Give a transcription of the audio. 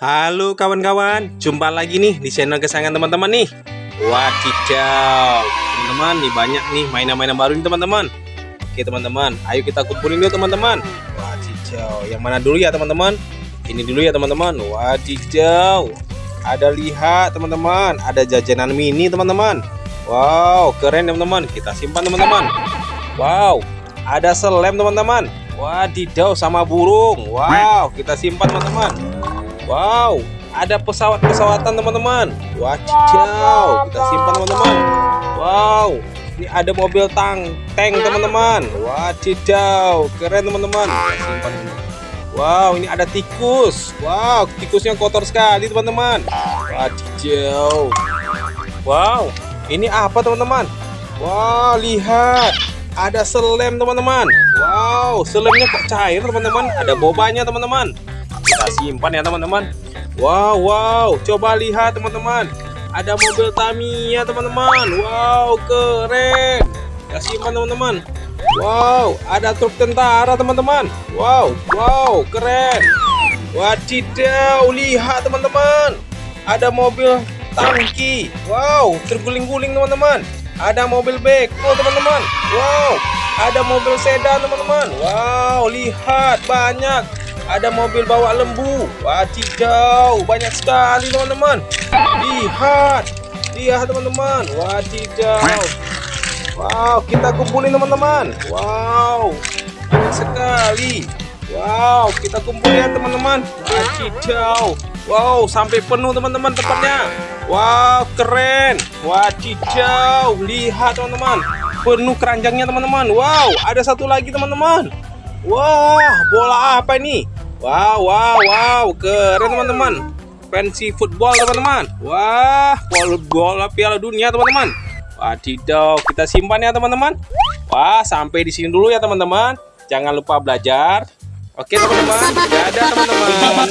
Halo kawan-kawan, jumpa lagi nih di channel kesayangan teman-teman nih. Wadidaw, teman-teman nih banyak nih mainan-mainan baru nih teman-teman. Oke teman-teman, ayo kita kumpulin yuk teman-teman. Wadidaw, yang mana dulu ya teman-teman? Ini dulu ya teman-teman. Wadidaw, ada lihat teman-teman, ada jajanan mini teman-teman. Wow, keren teman-teman. Kita simpan teman-teman. Wow, ada selem teman-teman. Wadidaw sama burung. Wow, kita simpan teman-teman. Wow, ada pesawat-pesawatan teman-teman. Wadidaw, kita simpan teman-teman. Wow, ini ada mobil tang tank teman-teman. Wadidaw, keren teman-teman. Simpan Wow, ini ada tikus. Wow, tikusnya kotor sekali teman-teman. Wadidaw. Wow, ini apa teman-teman? Wow, lihat. Ada selem teman-teman. Wow, selemnya kok cair teman-teman. Ada bobanya teman-teman kita simpan ya teman-teman. Wow wow. Coba lihat teman-teman. Ada mobil Tamiya teman-teman. Wow keren. Kita simpan teman-teman. Wow ada truk tentara teman-teman. Wow wow keren. Wadidaw lihat teman-teman. Ada mobil tangki. Wow terguling-guling teman-teman. Ada mobil beko teman-teman. Wow ada mobil sedan teman-teman. Wow lihat banyak ada mobil bawa lembu. Wadidaw banyak sekali teman-teman. Lihat. Lihat teman-teman. Wadidaw wow kita kumpulin teman-teman. Wow. Banyak sekali. Wow kita kumpulin ya teman-teman. Wadidaw wow sampai penuh teman-teman tempatnya. Wow keren. Wadidaw lihat teman-teman. Penuh keranjangnya teman-teman. Wow ada satu lagi teman-teman. Wah, bola apa ini? Wow, wow, wow, keren teman-teman. Fancy football teman-teman. Wah, bola Piala Dunia teman-teman. Wadidaw, kita simpan ya teman-teman. Wah, sampai di sini dulu ya teman-teman. Jangan lupa belajar. Oke teman-teman, dadah teman-teman.